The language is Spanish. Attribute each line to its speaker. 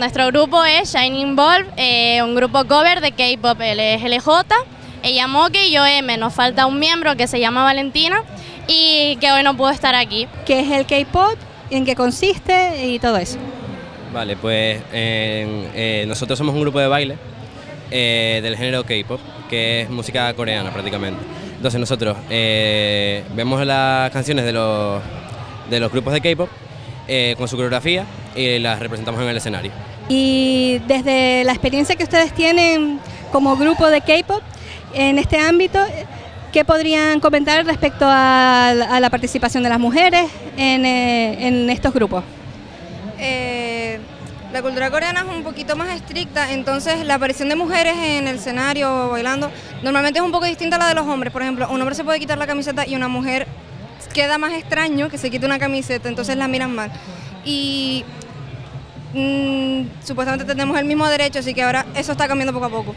Speaker 1: nuestro grupo es Shining Ball, eh, un grupo cover de K-pop. LJ, ella Moke y yo M. Nos falta un miembro que se llama Valentina y que hoy no pudo estar aquí.
Speaker 2: ¿Qué es el K-pop? ¿En qué consiste? Y todo eso.
Speaker 3: Vale, pues eh, nosotros somos un grupo de baile eh, del género K-pop, que es música coreana prácticamente. Entonces nosotros eh, vemos las canciones de los, de los grupos de K-pop con su coreografía y las representamos en el escenario.
Speaker 2: Y desde la experiencia que ustedes tienen como grupo de K-pop en este ámbito, ¿qué podrían comentar respecto a, la participación de las mujeres en, en estos grupos?
Speaker 4: Eh, la cultura coreana es un poquito más estricta, entonces la aparición de mujeres en el escenario bailando normalmente es un poco distinta a la de los hombres. Por ejemplo, un hombre se puede quitar la camiseta y una mujer queda más extraño que se quite una camiseta, entonces la miran mal. Y mm, supuestamente tenemos el mismo derecho, así que ahora eso está cambiando poco a poco.